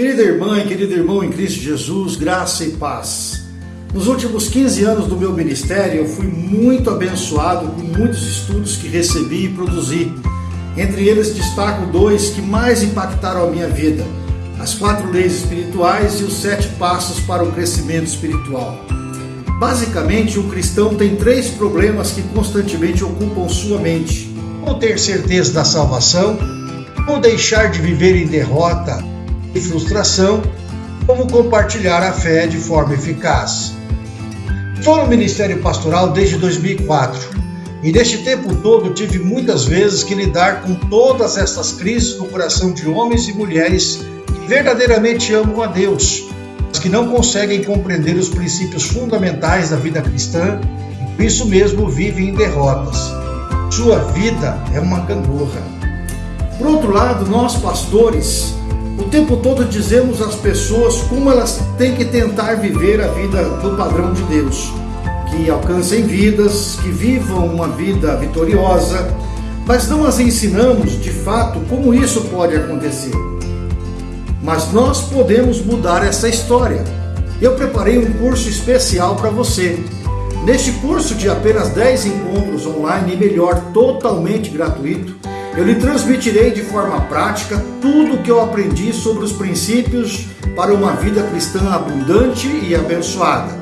Querida irmã e querido irmão em Cristo Jesus, graça e paz. Nos últimos 15 anos do meu ministério, eu fui muito abençoado com muitos estudos que recebi e produzi. Entre eles destaco dois que mais impactaram a minha vida: as quatro leis espirituais e os sete passos para o crescimento espiritual. Basicamente, o cristão tem três problemas que constantemente ocupam sua mente: como ter certeza da salvação, como deixar de viver em derrota e frustração, como compartilhar a fé de forma eficaz. Estou no Ministério Pastoral desde 2004 e neste tempo todo tive muitas vezes que lidar com todas essas crises no coração de homens e mulheres que verdadeiramente amam a Deus, mas que não conseguem compreender os princípios fundamentais da vida cristã e por isso mesmo vivem em derrotas. Sua vida é uma gangorra. Por outro lado, nós pastores o tempo todo dizemos às pessoas como elas têm que tentar viver a vida do padrão de Deus, que alcancem vidas, que vivam uma vida vitoriosa, mas não as ensinamos de fato como isso pode acontecer. Mas nós podemos mudar essa história. Eu preparei um curso especial para você. Neste curso de apenas 10 encontros online e melhor, totalmente gratuito, eu lhe transmitirei de forma prática tudo o que eu aprendi sobre os princípios para uma vida cristã abundante e abençoada.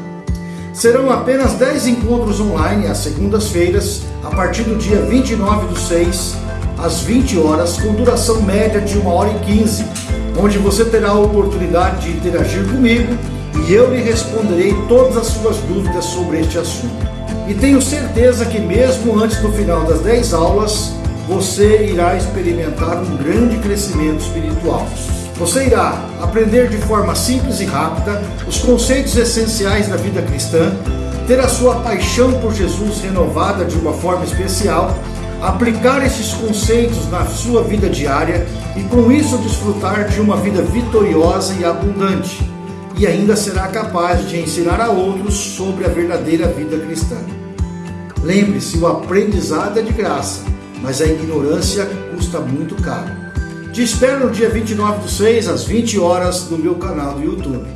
Serão apenas 10 encontros online às segundas-feiras, a partir do dia 29 do 6, às 20 horas, com duração média de 1 hora e 15, onde você terá a oportunidade de interagir comigo e eu lhe responderei todas as suas dúvidas sobre este assunto. E tenho certeza que mesmo antes do final das 10 aulas, você irá experimentar um grande crescimento espiritual. Você irá aprender de forma simples e rápida os conceitos essenciais da vida cristã, ter a sua paixão por Jesus renovada de uma forma especial, aplicar esses conceitos na sua vida diária e com isso desfrutar de uma vida vitoriosa e abundante. E ainda será capaz de ensinar a outros sobre a verdadeira vida cristã. Lembre-se, o aprendizado é de graça mas a ignorância custa muito caro. Te espero no dia 29 do 6, às 20 horas, no meu canal do YouTube.